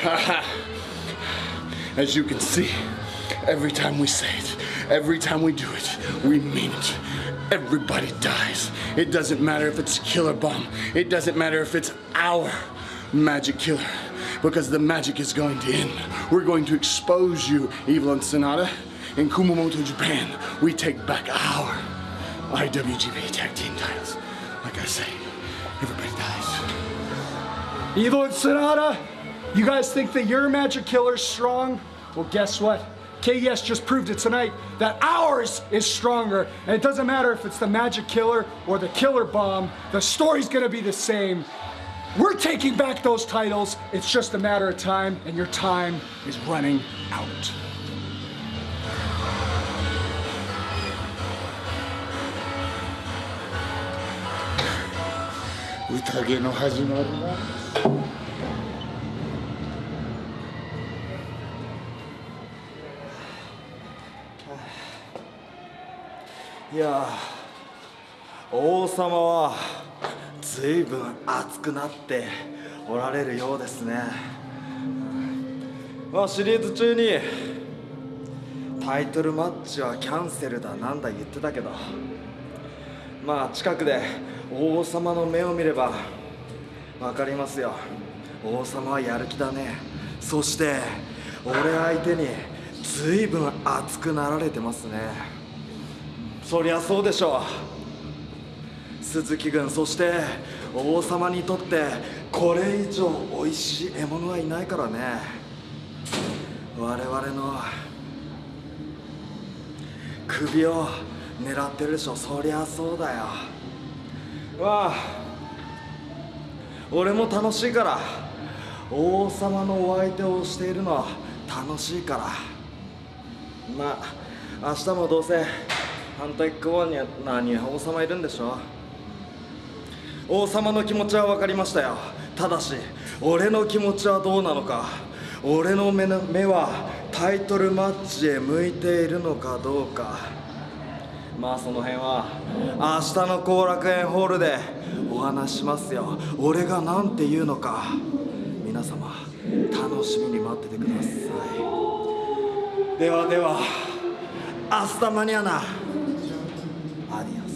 As you can see, every time we say it, every time we do it, we mean it. Everybody dies. It doesn't matter if it's a Killer Bomb. It doesn't matter if it's our magic killer. Because the magic is going to end. We're going to expose you, Evil and Sonata. In Kumamoto, Japan, we take back our IWGP Tag Team titles. Like I say, everybody dies. Evil and Sonata, you guys think that your magic killer's strong? Well, guess what? KES just proved it tonight that ours is stronger. And it doesn't matter if it's the magic killer or the killer bomb, the story's gonna be the same. We're taking back those titles. It's just a matter of time, and your time is running out. 宴の始まるな。 いや王様は随分熱くなっておられるようですね。まあシリーズ中にタイトルマッチはキャンセルだなんだ言ってたけどまあ近くで王様の目を見れば分かりますよ。王様はやる気だね。そして俺相手に随分熱くなられてますね。そりゃそうでしょう。鈴木軍そして王様にとってこれ以上美味しい獲物はいないからね。我々の首を狙ってるでしょそりゃそうだよ。わあ。俺も楽しいから。王様のお相手をしているのは楽しいから。まあ明日もどうせ反対側には何王様いるんでしょ王様の気持ちは分かりましたよ。ただし俺の気持ちはどうなのか。俺の目の目はタイトルマッチへ向いているのかどうか。まあその辺は明日の後楽園ホールでお話しますよ。俺が何て言うのか。皆様楽しみに待っててください。ではではアスタマニアナアディオス